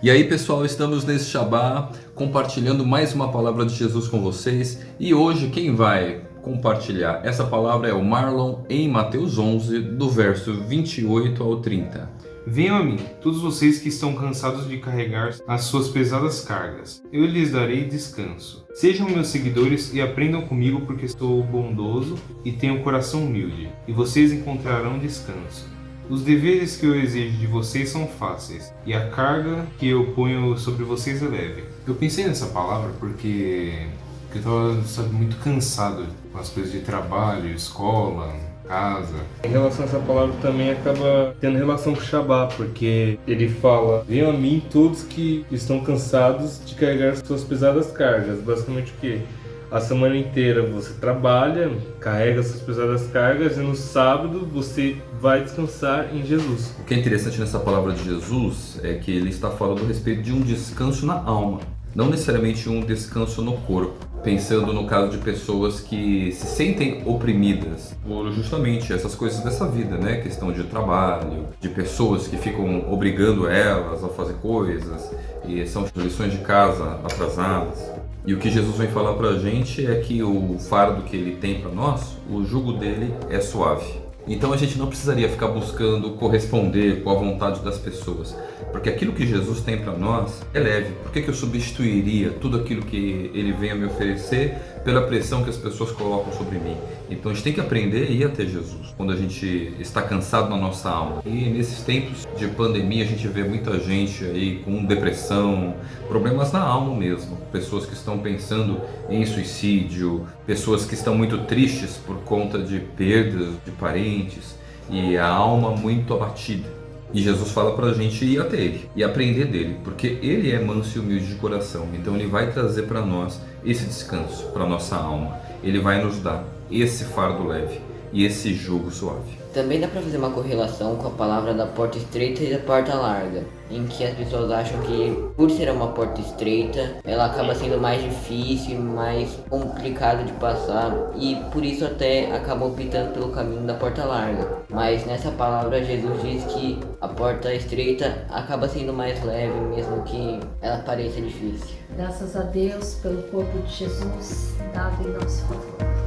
E aí pessoal, estamos nesse Shabá compartilhando mais uma palavra de Jesus com vocês e hoje quem vai compartilhar essa palavra é o Marlon em Mateus 11 do verso 28 ao 30. Venham a mim, todos vocês que estão cansados de carregar as suas pesadas cargas. Eu lhes darei descanso. Sejam meus seguidores e aprendam comigo porque estou bondoso e tenho um coração humilde, e vocês encontrarão descanso. Os deveres que eu exijo de vocês são fáceis, e a carga que eu ponho sobre vocês é leve. Eu pensei nessa palavra porque, porque eu estava muito cansado com as coisas de trabalho, escola, casa. Em relação a essa palavra também acaba tendo relação com Shabá, porque ele fala, venham a mim todos que estão cansados de carregar suas pesadas cargas. Basicamente o quê? A semana inteira você trabalha, carrega suas pesadas cargas e no sábado você vai descansar em Jesus. O que é interessante nessa palavra de Jesus é que ele está falando a respeito de um descanso na alma, não necessariamente um descanso no corpo. Pensando no caso de pessoas que se sentem oprimidas por justamente essas coisas dessa vida, né? Questão de trabalho, de pessoas que ficam obrigando elas a fazer coisas e são lições de casa atrasadas. E o que Jesus vem falar para a gente é que o fardo que ele tem para nós, o jugo dele é suave. Então a gente não precisaria ficar buscando corresponder com a vontade das pessoas, porque aquilo que Jesus tem para nós é leve. Por que, que eu substituiria tudo aquilo que ele vem a me oferecer pela pressão que as pessoas colocam sobre mim? Então a gente tem que aprender a ir até Jesus quando a gente está cansado na nossa alma. E nesses tempos de pandemia a gente vê muita gente aí com depressão, problemas na alma mesmo, pessoas que estão pensando em suicídio, pessoas que estão muito tristes por conta de perdas de parentes e a alma muito abatida. E Jesus fala para a gente ir até Ele e aprender dele, porque Ele é manso e humilde de coração. Então Ele vai trazer para nós esse descanso, para nossa alma. Ele vai nos dar esse fardo leve e esse jugo suave. Também dá para fazer uma correlação com a palavra da porta estreita e da porta larga, em que as pessoas acham que por ser uma porta estreita, ela acaba sendo mais difícil, mais complicado de passar e por isso até acabam optando pelo caminho da porta larga. Mas nessa palavra Jesus diz que a porta estreita acaba sendo mais leve mesmo que ela pareça difícil. Graças a Deus pelo corpo de Jesus dado em nosso favor.